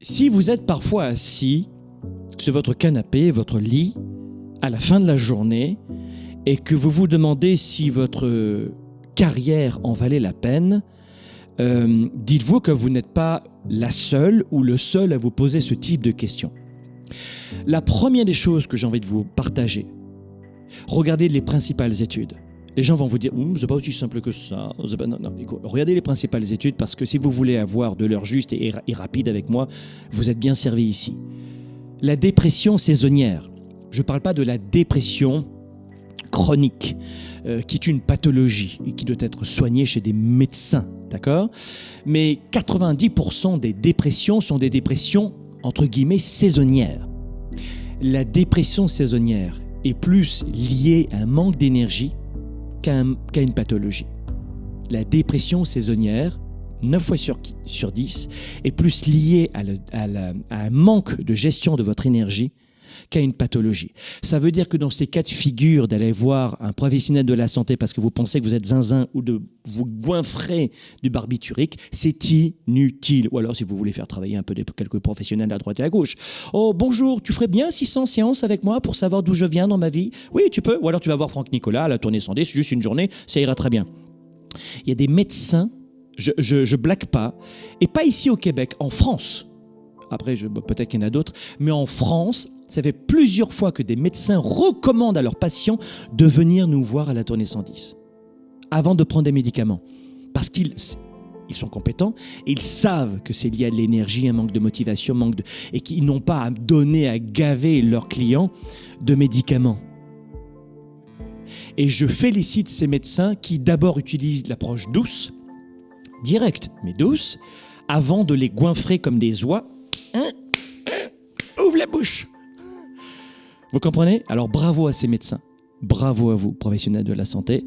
Si vous êtes parfois assis sur votre canapé, votre lit, à la fin de la journée, et que vous vous demandez si votre carrière en valait la peine, euh, dites-vous que vous n'êtes pas la seule ou le seul à vous poser ce type de questions. La première des choses que j'ai envie de vous partager, regardez les principales études. Les gens vont vous dire, c'est pas aussi simple que ça. Regardez les principales études parce que si vous voulez avoir de l'heure juste et, et rapide avec moi, vous êtes bien servi ici. La dépression saisonnière. Je ne parle pas de la dépression chronique, euh, qui est une pathologie et qui doit être soignée chez des médecins, d'accord? Mais 90% des dépressions sont des dépressions entre guillemets saisonnières. La dépression saisonnière est plus liée à un manque d'énergie qu'à une pathologie. La dépression saisonnière, 9 fois sur, sur 10, est plus liée à un manque de gestion de votre énergie qu'à une pathologie. Ça veut dire que dans ces cas de figure d'aller voir un professionnel de la santé parce que vous pensez que vous êtes zinzin ou de vous goinfrer du barbiturique, c'est inutile. Ou alors si vous voulez faire travailler un peu quelques professionnels à droite et à gauche. Oh bonjour, tu ferais bien 600 séances avec moi pour savoir d'où je viens dans ma vie? Oui, tu peux. Ou alors tu vas voir Franck Nicolas à la tournée sondée, c'est juste une journée, ça ira très bien. Il y a des médecins, je, je, blague pas, et pas ici au Québec, en France. Après, peut-être qu'il y en a d'autres, mais en France, ça fait plusieurs fois que des médecins recommandent à leurs patients de venir nous voir à la tournée 110 avant de prendre des médicaments. Parce qu'ils ils sont compétents, ils savent que c'est lié à l'énergie, un manque de motivation, manque de, et qu'ils n'ont pas à donner, à gaver leurs clients de médicaments. Et je félicite ces médecins qui d'abord utilisent l'approche douce, directe, mais douce, avant de les goinfrer comme des oies. Hein, ouvre la bouche vous comprenez? Alors bravo à ces médecins. Bravo à vous, professionnels de la santé.